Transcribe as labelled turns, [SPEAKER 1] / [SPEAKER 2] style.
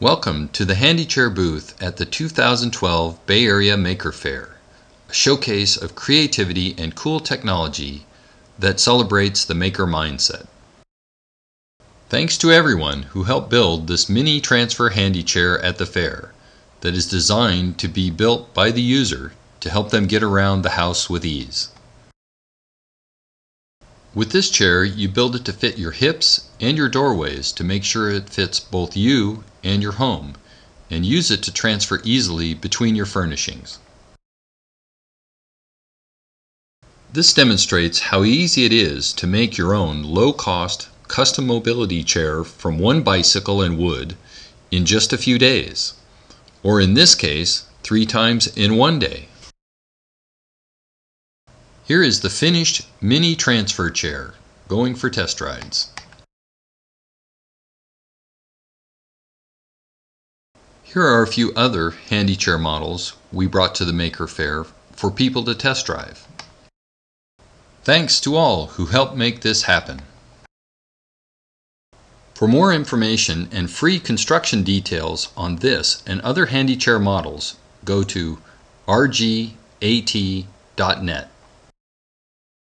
[SPEAKER 1] Welcome to the Handy Chair booth at the 2012 Bay Area Maker Faire, a showcase of creativity and cool technology that celebrates the maker mindset. Thanks to everyone who helped build this mini transfer handy chair at the fair that is designed to be built by the user to help them get around the house with ease. With this chair, you build it to fit your hips and your doorways to make sure it fits both you and your home, and use it to transfer easily between your furnishings. This demonstrates how easy it is to make your own low-cost custom mobility chair from one bicycle and wood in just a few days, or in this case, three times in one day. Here is the finished mini transfer chair going for test rides. Here are a few other handy chair models we brought to the Maker Faire for people to test drive. Thanks to all who helped make this happen. For more information and free construction details on this and other handy chair models, go to rgat.net.